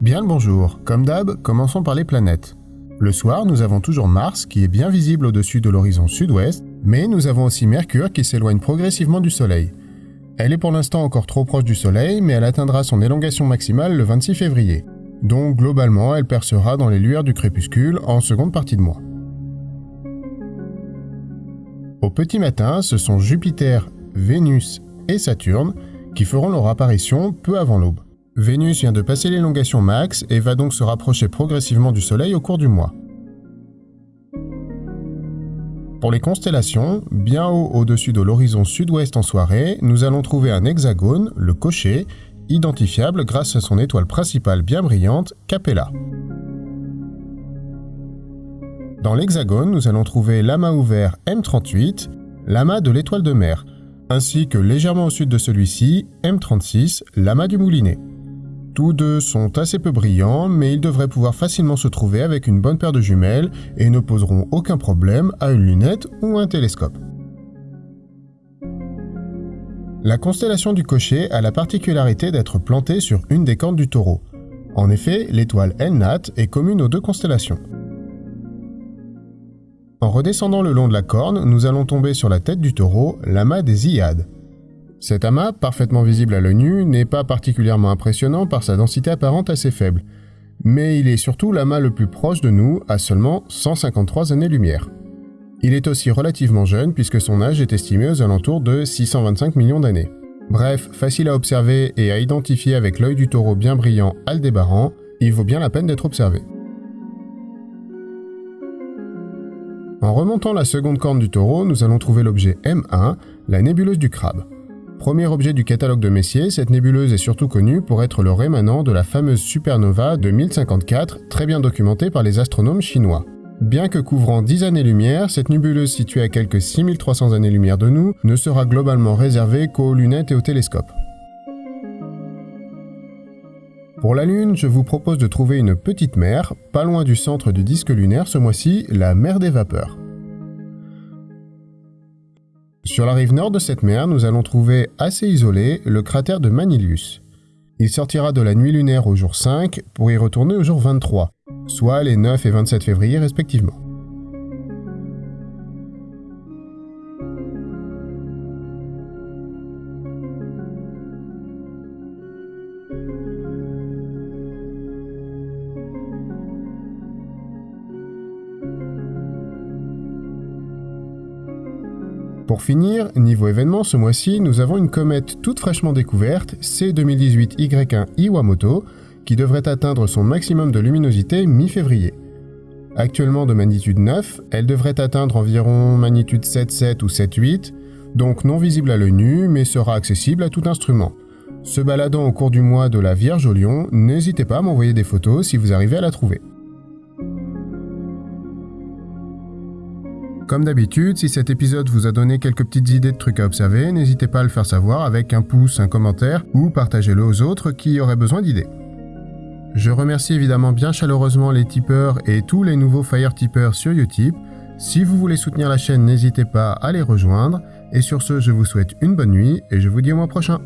Bien le bonjour, comme d'hab, commençons par les planètes. Le soir, nous avons toujours Mars qui est bien visible au-dessus de l'horizon sud-ouest, mais nous avons aussi Mercure qui s'éloigne progressivement du Soleil. Elle est pour l'instant encore trop proche du Soleil, mais elle atteindra son élongation maximale le 26 février. Donc globalement, elle percera dans les lueurs du crépuscule en seconde partie de mois. Au petit matin, ce sont Jupiter, Vénus et Saturne qui feront leur apparition peu avant l'aube. Vénus vient de passer l'élongation max et va donc se rapprocher progressivement du Soleil au cours du mois. Pour les constellations, bien haut au-dessus de l'horizon sud-ouest en soirée, nous allons trouver un hexagone, le cocher, identifiable grâce à son étoile principale bien brillante, Capella. Dans l'hexagone, nous allons trouver l'amas ouvert M38, l'amas de l'étoile de mer, ainsi que légèrement au sud de celui-ci, M36, l'amas du moulinet. Tous deux sont assez peu brillants, mais ils devraient pouvoir facilement se trouver avec une bonne paire de jumelles et ne poseront aucun problème à une lunette ou un télescope. La constellation du cocher a la particularité d'être plantée sur une des cornes du taureau. En effet, l'étoile Elnat est commune aux deux constellations. En redescendant le long de la corne, nous allons tomber sur la tête du taureau, l'amas des Iades. Cet amas, parfaitement visible à l'œil nu, n'est pas particulièrement impressionnant par sa densité apparente assez faible, mais il est surtout l'amas le plus proche de nous, à seulement 153 années-lumière. Il est aussi relativement jeune puisque son âge est estimé aux alentours de 625 millions d'années. Bref, facile à observer et à identifier avec l'œil du taureau bien brillant Aldébaran, il vaut bien la peine d'être observé. En remontant la seconde corne du taureau, nous allons trouver l'objet M1, la nébuleuse du crabe. Premier objet du catalogue de Messier, cette nébuleuse est surtout connue pour être le rémanent de la fameuse supernova de 1054, très bien documentée par les astronomes chinois. Bien que couvrant 10 années-lumière, cette nébuleuse située à quelques 6300 années-lumière de nous ne sera globalement réservée qu'aux lunettes et aux télescopes. Pour la Lune, je vous propose de trouver une petite mer, pas loin du centre du disque lunaire ce mois-ci, la mer des vapeurs. Sur la rive nord de cette mer, nous allons trouver assez isolé le cratère de Manilius. Il sortira de la nuit lunaire au jour 5 pour y retourner au jour 23, soit les 9 et 27 février respectivement. Pour finir, niveau événement, ce mois-ci, nous avons une comète toute fraîchement découverte, C2018Y1 Iwamoto, qui devrait atteindre son maximum de luminosité mi-février. Actuellement de magnitude 9, elle devrait atteindre environ magnitude 7,7 ou 7,8, donc non visible à l'œil nu, mais sera accessible à tout instrument. Se baladant au cours du mois de la Vierge au Lion, n'hésitez pas à m'envoyer des photos si vous arrivez à la trouver. Comme d'habitude, si cet épisode vous a donné quelques petites idées de trucs à observer, n'hésitez pas à le faire savoir avec un pouce, un commentaire ou partagez-le aux autres qui auraient besoin d'idées. Je remercie évidemment bien chaleureusement les tipeurs et tous les nouveaux Fire tipeurs sur Utip. Si vous voulez soutenir la chaîne, n'hésitez pas à les rejoindre. Et sur ce, je vous souhaite une bonne nuit et je vous dis au mois prochain.